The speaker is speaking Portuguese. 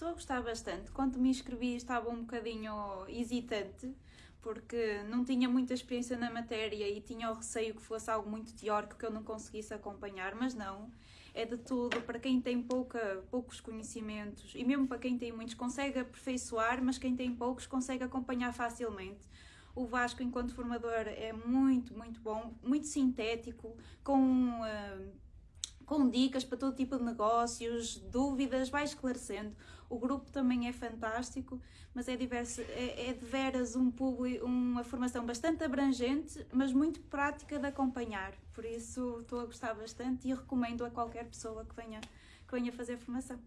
Estou a gostar bastante. Quando me inscrevi estava um bocadinho hesitante, porque não tinha muita experiência na matéria e tinha o receio que fosse algo muito teórico que eu não conseguisse acompanhar, mas não. É de tudo, para quem tem pouca, poucos conhecimentos e mesmo para quem tem muitos, consegue aperfeiçoar, mas quem tem poucos consegue acompanhar facilmente. O Vasco, enquanto formador, é muito, muito bom, muito sintético, com. Uh, com dicas para todo tipo de negócios, dúvidas, vai esclarecendo. O grupo também é fantástico, mas é, diverso, é, é de veras um público, uma formação bastante abrangente, mas muito prática de acompanhar. Por isso estou a gostar bastante e recomendo a qualquer pessoa que venha, que venha fazer formação.